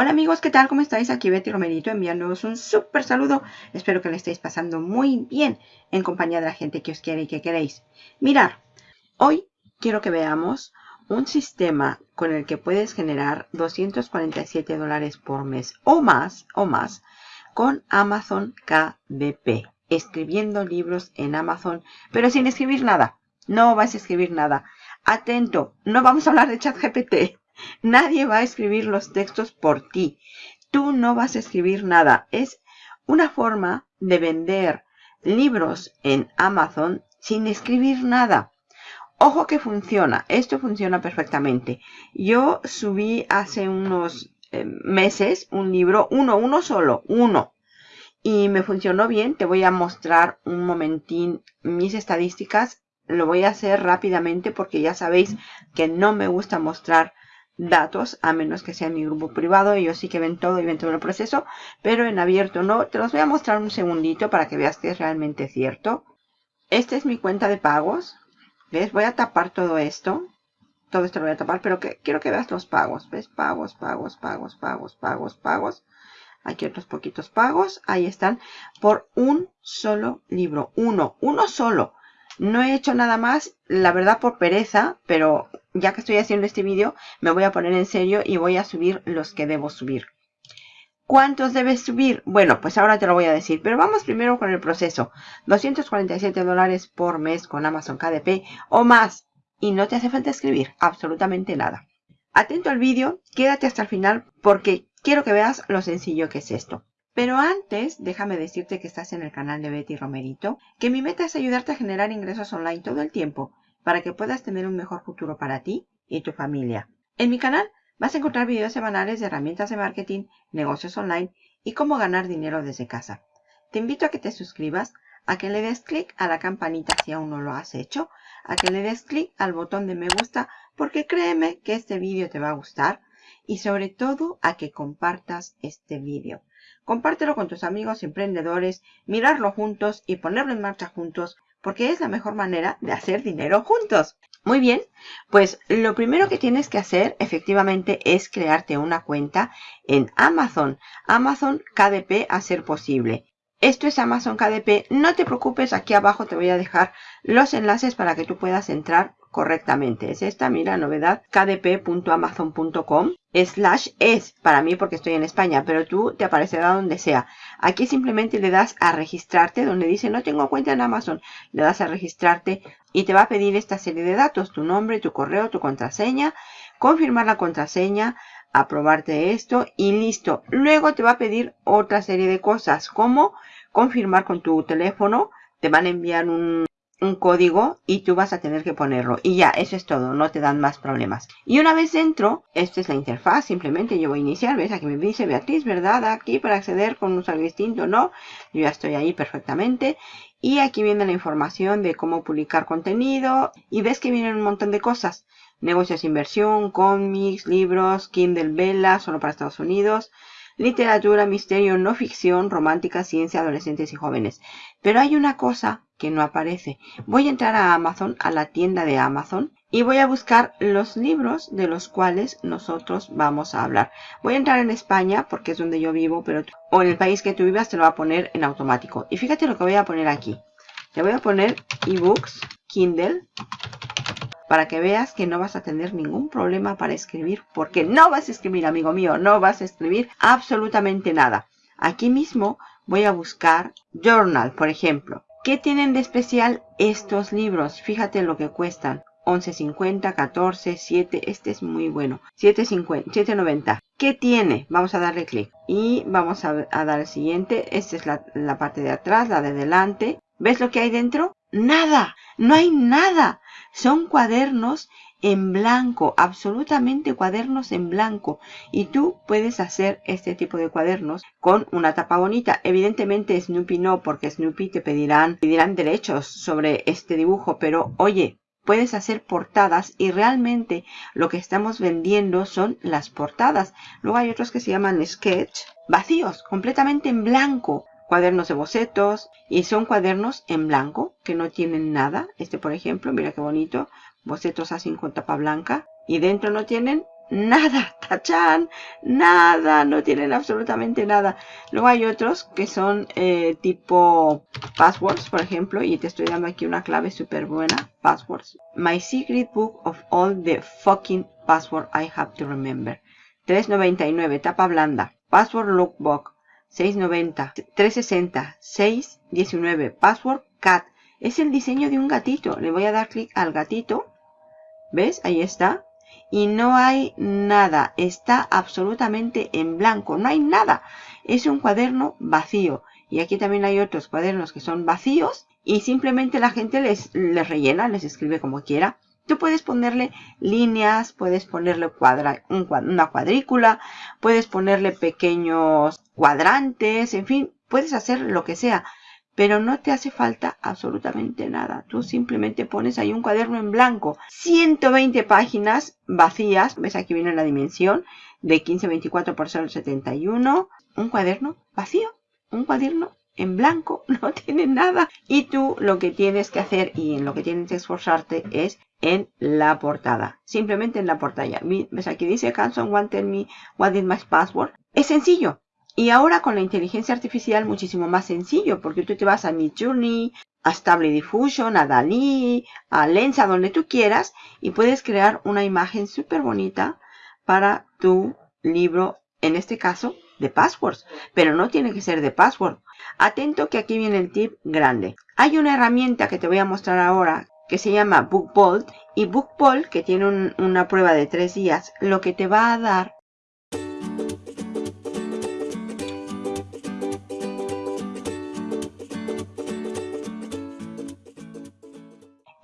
Hola amigos, ¿qué tal? ¿Cómo estáis? Aquí Betty Romerito enviándoos un súper saludo. Espero que le estéis pasando muy bien en compañía de la gente que os quiere y que queréis. Mirar, hoy quiero que veamos un sistema con el que puedes generar 247 dólares por mes o más, o más, con Amazon KDP. Escribiendo libros en Amazon, pero sin escribir nada. No vas a escribir nada. Atento, no vamos a hablar de ChatGPT. Nadie va a escribir los textos por ti. Tú no vas a escribir nada. Es una forma de vender libros en Amazon sin escribir nada. Ojo que funciona. Esto funciona perfectamente. Yo subí hace unos eh, meses un libro, uno, uno solo, uno. Y me funcionó bien. Te voy a mostrar un momentín mis estadísticas. Lo voy a hacer rápidamente porque ya sabéis que no me gusta mostrar datos, a menos que sea mi grupo privado. Ellos sí que ven todo y ven todo el proceso, pero en abierto no. Te los voy a mostrar un segundito para que veas que es realmente cierto. Esta es mi cuenta de pagos. ¿Ves? Voy a tapar todo esto. Todo esto lo voy a tapar, pero que, quiero que veas los pagos. ¿Ves? Pagos, pagos, pagos, pagos, pagos, pagos. Aquí otros poquitos pagos. Ahí están. Por un solo libro. Uno. Uno solo. No he hecho nada más, la verdad por pereza, pero ya que estoy haciendo este vídeo, me voy a poner en serio y voy a subir los que debo subir. ¿Cuántos debes subir? Bueno, pues ahora te lo voy a decir, pero vamos primero con el proceso. 247 dólares por mes con Amazon KDP o más. Y no te hace falta escribir absolutamente nada. Atento al vídeo, quédate hasta el final porque quiero que veas lo sencillo que es esto. Pero antes, déjame decirte que estás en el canal de Betty Romerito, que mi meta es ayudarte a generar ingresos online todo el tiempo para que puedas tener un mejor futuro para ti y tu familia. En mi canal vas a encontrar videos semanales de herramientas de marketing, negocios online y cómo ganar dinero desde casa. Te invito a que te suscribas, a que le des clic a la campanita si aún no lo has hecho, a que le des clic al botón de me gusta porque créeme que este vídeo te va a gustar y sobre todo a que compartas este vídeo. Compártelo con tus amigos emprendedores, mirarlo juntos y ponerlo en marcha juntos porque es la mejor manera de hacer dinero juntos. Muy bien, pues lo primero que tienes que hacer efectivamente es crearte una cuenta en Amazon. Amazon KDP a ser posible. Esto es Amazon KDP. No te preocupes, aquí abajo te voy a dejar los enlaces para que tú puedas entrar correctamente. Es esta, mira, novedad, kdp.amazon.com slash es para mí porque estoy en España, pero tú te aparecerá donde sea. Aquí simplemente le das a registrarte, donde dice no tengo cuenta en Amazon, le das a registrarte y te va a pedir esta serie de datos, tu nombre, tu correo, tu contraseña, confirmar la contraseña, aprobarte esto y listo. Luego te va a pedir otra serie de cosas como confirmar con tu teléfono, te van a enviar un, un código y tú vas a tener que ponerlo. Y ya, eso es todo, no te dan más problemas. Y una vez dentro, esta es la interfaz, simplemente yo voy a iniciar, ves, aquí me dice Beatriz, ¿verdad? Aquí para acceder con un usuario distinto, ¿no? Yo ya estoy ahí perfectamente. Y aquí viene la información de cómo publicar contenido. Y ves que vienen un montón de cosas. Negocios, inversión, cómics, libros, Kindle Vela, solo para Estados Unidos literatura, misterio, no ficción, romántica, ciencia, adolescentes y jóvenes. Pero hay una cosa que no aparece. Voy a entrar a Amazon, a la tienda de Amazon, y voy a buscar los libros de los cuales nosotros vamos a hablar. Voy a entrar en España porque es donde yo vivo, pero o en el país que tú vivas te lo va a poner en automático. Y fíjate lo que voy a poner aquí. Te voy a poner ebooks, Kindle, para que veas que no vas a tener ningún problema para escribir, porque no vas a escribir, amigo mío, no vas a escribir absolutamente nada. Aquí mismo voy a buscar Journal, por ejemplo. ¿Qué tienen de especial estos libros? Fíjate lo que cuestan. 11.50, 14, 7, este es muy bueno. 7.50, 7.90. ¿Qué tiene? Vamos a darle clic. Y vamos a, dar el siguiente. Esta es la, la parte de atrás, la de delante. ¿Ves lo que hay dentro? Nada, no hay nada. Son cuadernos en blanco, absolutamente cuadernos en blanco. Y tú puedes hacer este tipo de cuadernos con una tapa bonita. Evidentemente Snoopy no, porque Snoopy te pedirán, pedirán derechos sobre este dibujo. Pero oye, puedes hacer portadas y realmente lo que estamos vendiendo son las portadas. Luego hay otros que se llaman sketch, vacíos, completamente en blanco cuadernos de bocetos y son cuadernos en blanco que no tienen nada. Este por ejemplo, mira qué bonito, bocetos así con tapa blanca y dentro no tienen nada, tachan, nada, no tienen absolutamente nada. Luego hay otros que son eh, tipo passwords, por ejemplo, y te estoy dando aquí una clave súper buena, passwords. My secret book of all the fucking password I have to remember. 3.99, tapa blanda. Password lookbook, 6.90. 3.60, 6.19. Password cat. Es el diseño de un gatito. Le voy a dar clic al gatito. ¿Ves? Ahí está y no hay nada, está absolutamente en blanco, no hay nada. Es un cuaderno vacío. Y aquí también hay otros cuadernos que son vacíos y simplemente la gente les, les rellena, les escribe como quiera. Tú puedes ponerle líneas, puedes ponerle cuadra, una cuadrícula, puedes ponerle pequeños cuadrantes, en fin, puedes hacer lo que sea pero no te hace falta absolutamente nada. Tú simplemente pones ahí un cuaderno en blanco. 120 páginas vacías. ¿Ves? Aquí viene la dimensión de 1524 por 071. Un cuaderno vacío. Un cuaderno en blanco. No tiene nada. Y tú lo que tienes que hacer y en lo que tienes que esforzarte es en la portada. Simplemente en la portada. ¿Ves? Aquí dice Can someone tell me what is my password? Es sencillo. Y ahora con la inteligencia artificial muchísimo más sencillo, porque tú te vas a Midjourney, a Stable Diffusion, a Dalí, a Lensa, donde tú quieras, y puedes crear una imagen súper bonita para tu libro, en este caso, de passwords. Pero no tiene que ser de password. Atento que aquí viene el tip grande. Hay una herramienta que te voy a mostrar ahora que se llama BookBolt y BookBolt, que tiene una prueba de tres días, lo que te va a dar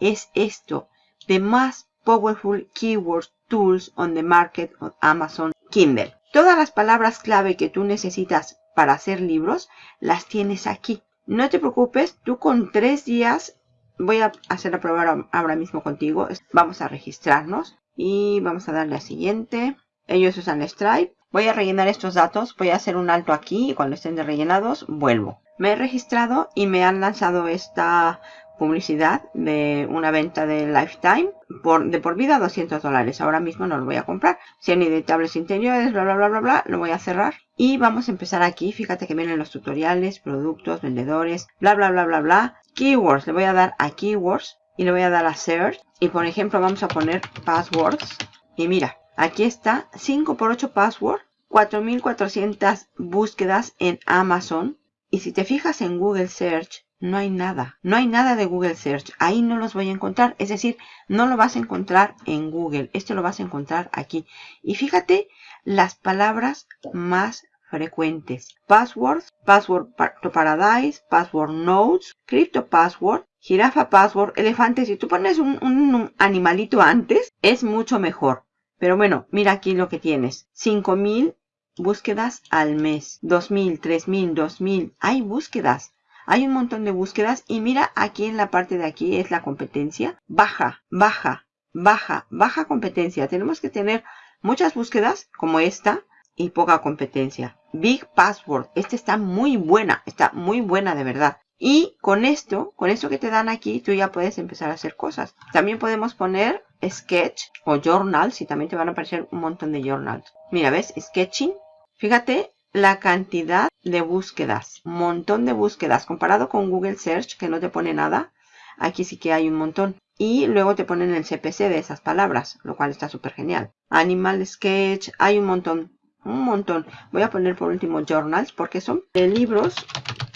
es esto, The Most Powerful Keyword Tools on the Market of Amazon Kindle. Todas las palabras clave que tú necesitas para hacer libros, las tienes aquí. No te preocupes, tú con tres días, voy a hacer prueba ahora mismo contigo. Vamos a registrarnos y vamos a darle a siguiente. Ellos usan Stripe. Voy a rellenar estos datos, voy a hacer un alto aquí y cuando estén rellenados vuelvo. Me he registrado y me han lanzado esta publicidad de una venta de Lifetime por, de por vida 200 dólares. Ahora mismo no lo voy a comprar. Sean editables interiores, bla, bla, bla, bla, bla. Lo voy a cerrar. Y vamos a empezar aquí. Fíjate que vienen los tutoriales, productos, vendedores, bla, bla, bla, bla, bla. Keywords. Le voy a dar a Keywords y le voy a dar a Search. Y por ejemplo vamos a poner Passwords. Y mira, aquí está 5 por 8 Password. 4400 búsquedas en Amazon. Y si te fijas en Google Search, no hay nada. No hay nada de Google Search. Ahí no los voy a encontrar. Es decir, no lo vas a encontrar en Google. Esto lo vas a encontrar aquí. Y fíjate las palabras más frecuentes. Passwords, Password to Paradise, Password Notes, Crypto Password, Jirafa Password, Elefante. Si tú pones un, un animalito antes, es mucho mejor. Pero bueno, mira aquí lo que tienes. 5000 búsquedas al mes. 2000, 3000, 2000. Hay búsquedas. Hay un montón de búsquedas y mira aquí en la parte de aquí es la competencia. Baja, baja, baja, baja competencia. Tenemos que tener muchas búsquedas como esta y poca competencia. Big Password. Esta está muy buena, está muy buena de verdad. Y con esto, con esto que te dan aquí, tú ya puedes empezar a hacer cosas. También podemos poner sketch o journals y también te van a aparecer un montón de journals. Mira, ¿ves? Sketching. Fíjate la cantidad de búsquedas, montón de búsquedas comparado con Google Search que no te pone nada. Aquí sí que hay un montón. Y luego te ponen el CPC de esas palabras, lo cual está súper genial. Animal Sketch, hay un montón, un montón. Voy a poner por último journals porque son libros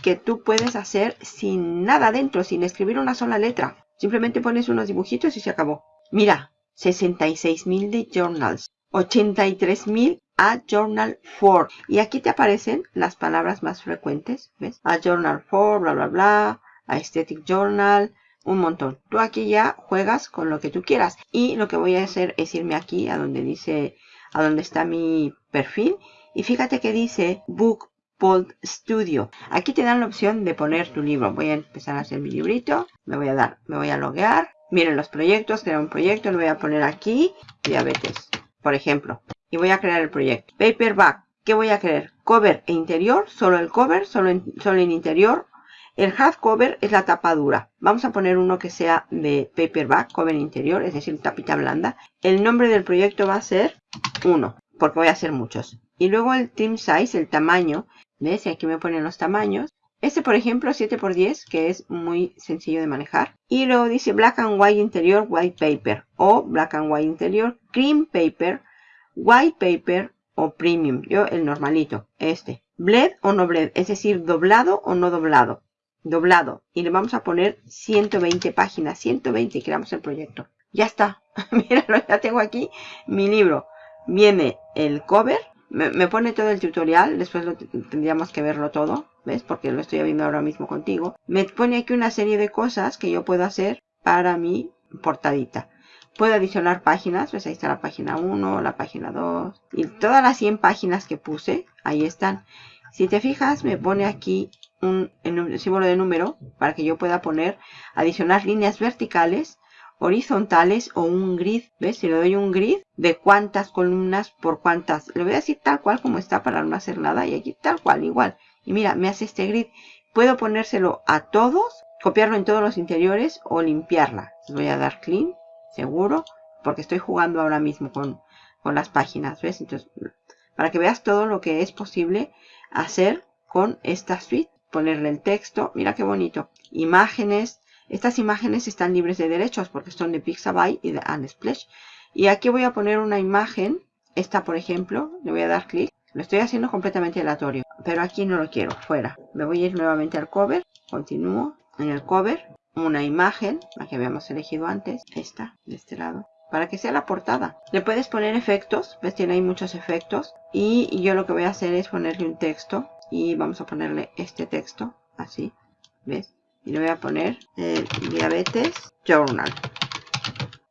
que tú puedes hacer sin nada dentro, sin escribir una sola letra. Simplemente pones unos dibujitos y se acabó. Mira, 66.000 de journals, 83.000 a Journal for. Y aquí te aparecen las palabras más frecuentes. ¿Ves? A Journal for, bla, bla, bla. A Aesthetic Journal. Un montón. Tú aquí ya juegas con lo que tú quieras. Y lo que voy a hacer es irme aquí a donde dice, a donde está mi perfil. Y fíjate que dice Book Bold Studio. Aquí te dan la opción de poner tu libro. Voy a empezar a hacer mi librito. Me voy a dar, me voy a loguear. Miren los proyectos, crear un proyecto, lo voy a poner aquí. Diabetes, por ejemplo y voy a crear el proyecto. Paperback, ¿qué voy a crear? Cover e interior, solo el cover, solo en, solo en interior. El hardcover es la tapa dura. Vamos a poner uno que sea de paperback, cover interior, es decir, tapita blanda. El nombre del proyecto va a ser 1, porque voy a hacer muchos. Y luego el trim size, el tamaño. ¿Ves? Aquí me ponen los tamaños. Este, por ejemplo, 7x10, que es muy sencillo de manejar. Y luego dice Black and White Interior White Paper. O Black and White Interior Cream Paper, White Paper o Premium. Yo el normalito, este. Bled o no bled, es decir, doblado o no doblado. Doblado. Y le vamos a poner 120 páginas. 120 y creamos el proyecto. Ya está. Míralo, ya tengo aquí mi libro. Viene el cover. Me, pone todo el tutorial. Después tendríamos que verlo todo. ¿Ves? Porque lo estoy viendo ahora mismo contigo. Me pone aquí una serie de cosas que yo puedo hacer para mi portadita. Puedo adicionar páginas, pues ahí está la página 1, la página 2 y todas las 100 páginas que puse, ahí están. Si te fijas, me pone aquí un, símbolo de número para que yo pueda poner, adicionar líneas verticales, horizontales o un grid. ¿Ves? Si le doy un grid de cuántas columnas por cuántas. Le voy a decir tal cual como está para no hacer nada y aquí tal cual, igual. Y mira, me hace este grid. Puedo ponérselo a todos, copiarlo en todos los interiores o limpiarla. voy a dar clean seguro, porque estoy jugando ahora mismo con, con las páginas, ¿ves? Entonces, para que veas todo lo que es posible hacer con esta suite. Ponerle el texto, mira qué bonito. Imágenes, estas imágenes están libres de derechos porque son de Pixabay y de Unsplash. Y aquí voy a poner una imagen, esta por ejemplo, le voy a dar clic. Lo estoy haciendo completamente aleatorio, pero aquí no lo quiero, fuera. Me voy a ir nuevamente al cover, continúo en el cover una imagen, la que habíamos elegido antes, esta, de este lado, para que sea la portada. Le puedes poner efectos, ves, tiene ahí muchos efectos. Y yo lo que voy a hacer es ponerle un texto y vamos a ponerle este texto, así, ¿ves? Y le voy a poner el Diabetes Journal.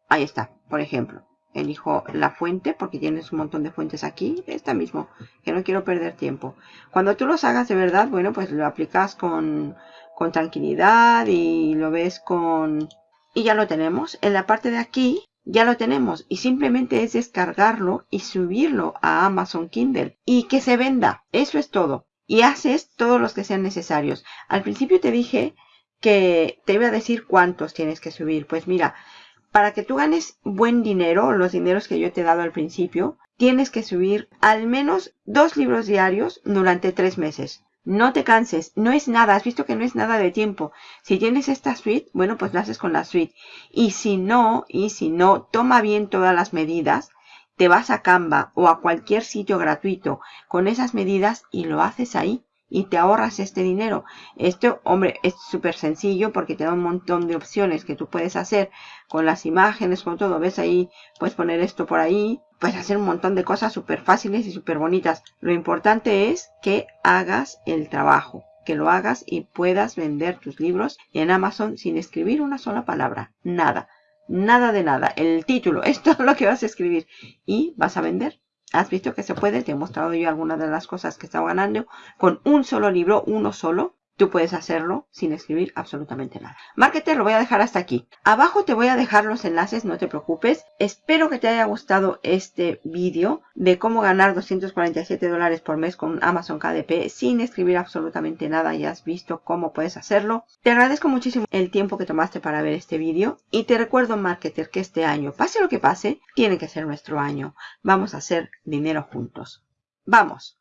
Ahí está, por ejemplo. Elijo la fuente porque tienes un montón de fuentes aquí. Esta mismo, que no quiero perder tiempo. Cuando tú los hagas de verdad, bueno, pues lo aplicas con con tranquilidad y lo ves con... Y ya lo tenemos. En la parte de aquí ya lo tenemos y simplemente es descargarlo y subirlo a Amazon Kindle y que se venda. Eso es todo. Y haces todos los que sean necesarios. Al principio te dije que te iba a decir cuántos tienes que subir. Pues mira, para que tú ganes buen dinero, los dineros que yo te he dado al principio, tienes que subir al menos dos libros diarios durante tres meses. No te canses, no es nada, has visto que no es nada de tiempo. Si tienes esta suite, bueno, pues lo haces con la suite. Y si no, y si no, toma bien todas las medidas, te vas a Canva o a cualquier sitio gratuito con esas medidas y lo haces ahí y te ahorras este dinero. Esto, hombre, es súper sencillo porque te da un montón de opciones que tú puedes hacer con las imágenes, con todo. ¿Ves ahí? Puedes poner esto por ahí. Puedes hacer un montón de cosas súper fáciles y súper bonitas. Lo importante es que hagas el trabajo. Que lo hagas y puedas vender tus libros en Amazon sin escribir una sola palabra. Nada. Nada de nada. El título es todo lo que vas a escribir. Y vas a vender Has visto que se puede, te he mostrado yo algunas de las cosas que estaba ganando con un solo libro, uno solo. Tú puedes hacerlo sin escribir absolutamente nada. Marketer lo voy a dejar hasta aquí. Abajo te voy a dejar los enlaces, no te preocupes. Espero que te haya gustado este vídeo de cómo ganar 247 dólares por mes con Amazon KDP sin escribir absolutamente nada. Ya has visto cómo puedes hacerlo. Te agradezco muchísimo el tiempo que tomaste para ver este vídeo. Y te recuerdo, Marketer, que este año, pase lo que pase, tiene que ser nuestro año. Vamos a hacer dinero juntos. ¡Vamos!